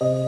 you